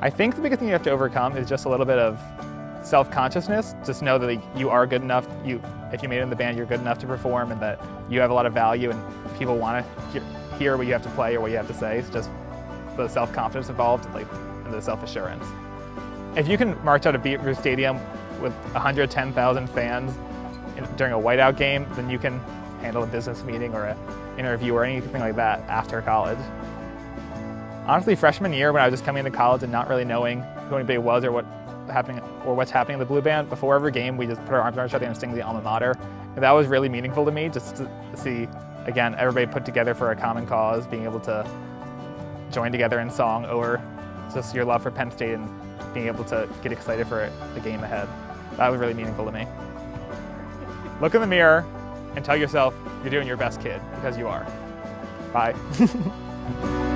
I think the biggest thing you have to overcome is just a little bit of self-consciousness. Just know that you are good enough. You, if you made it in the band, you're good enough to perform, and that you have a lot of value, and people want to hear what you have to play or what you have to say. It's just the self-confidence involved, like, and the self-assurance. If you can march out of Beaver Stadium with 110,000 fans during a whiteout game, then you can handle a business meeting or an interview or anything like that after college. Honestly, freshman year when I was just coming into college and not really knowing who anybody was or what happening or what's happening in the blue band, before every game we just put our arms around each other and sing the alma mater. And that was really meaningful to me, just to see, again, everybody put together for a common cause, being able to join together in song over just your love for Penn State and being able to get excited for the game ahead. That was really meaningful to me. Look in the mirror and tell yourself you're doing your best kid, because you are. Bye.